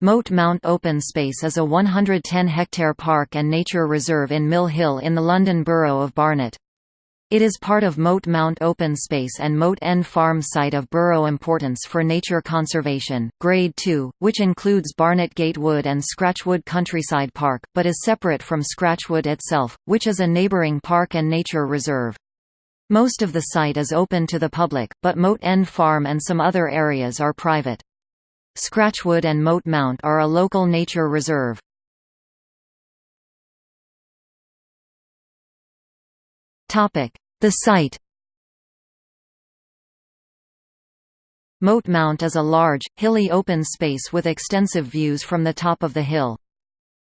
Moat Mount Open Space is a 110-hectare park and nature reserve in Mill Hill in the London Borough of Barnet. It is part of Moat Mount Open Space and Moat End Farm site of borough importance for nature conservation, Grade 2, which includes Barnet Gatewood and Scratchwood Countryside Park, but is separate from Scratchwood itself, which is a neighbouring park and nature reserve. Most of the site is open to the public, but Moat End Farm and some other areas are private. Scratchwood and Moat Mount are a local nature reserve. The site Moat Mount is a large, hilly open space with extensive views from the top of the hill.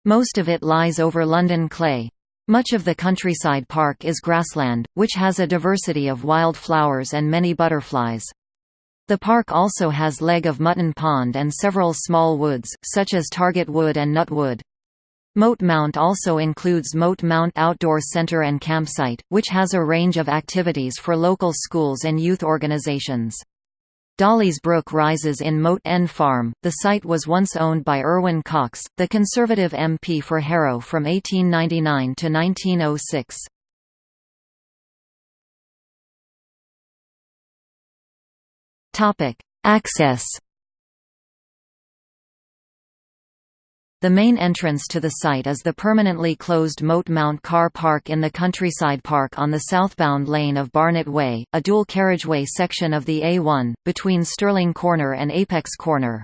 Most of it lies over London Clay. Much of the countryside park is grassland, which has a diversity of wild flowers and many butterflies. The park also has Leg of Mutton Pond and several small woods, such as Target Wood and Nut Wood. Moat Mount also includes Moat Mount Outdoor Center and Campsite, which has a range of activities for local schools and youth organizations. Dollis Brook rises in Moat End Farm. The site was once owned by Irwin Cox, the Conservative MP for Harrow from 1899 to 1906. Topic: Access. The main entrance to the site is the permanently closed Moat Mount Car Park in the Countryside Park on the southbound lane of Barnet Way, a dual carriageway section of the A1, between Stirling Corner and Apex Corner.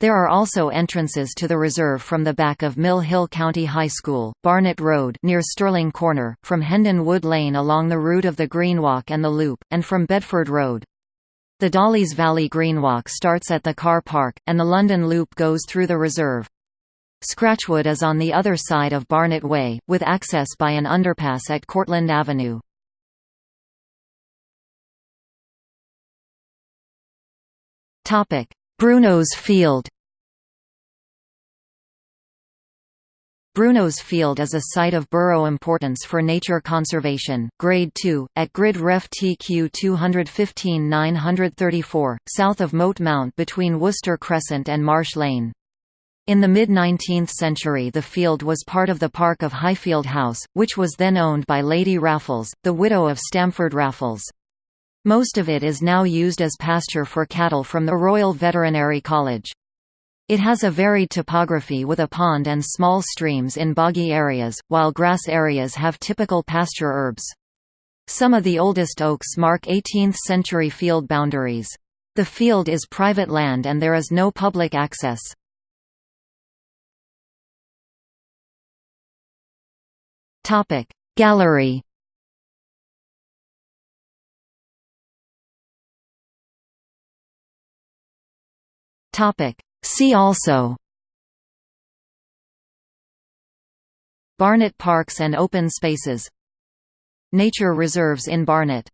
There are also entrances to the reserve from the back of Mill Hill County High School, Barnet Road near Stirling Corner, from Hendon Wood Lane along the route of the Greenwalk and the Loop, and from Bedford Road. The Dollis Valley Greenwalk starts at the car park, and the London Loop goes through the reserve. Scratchwood is on the other side of Barnet Way, with access by an underpass at Cortlandt Avenue. Bruno's Field Bruno's Field is a site of borough importance for nature conservation, Grade 2, at Grid Ref TQ 215-934, south of Moat Mount between Worcester Crescent and Marsh Lane. In the mid-19th century the field was part of the park of Highfield House, which was then owned by Lady Raffles, the widow of Stamford Raffles. Most of it is now used as pasture for cattle from the Royal Veterinary College. It has a varied topography with a pond and small streams in boggy areas, while grass areas have typical pasture herbs. Some of the oldest oaks mark 18th-century field boundaries. The field is private land and there is no public access. Gallery Topic See also Barnet Parks and Open Spaces Nature reserves in Barnet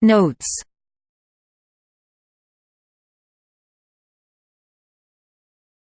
Notes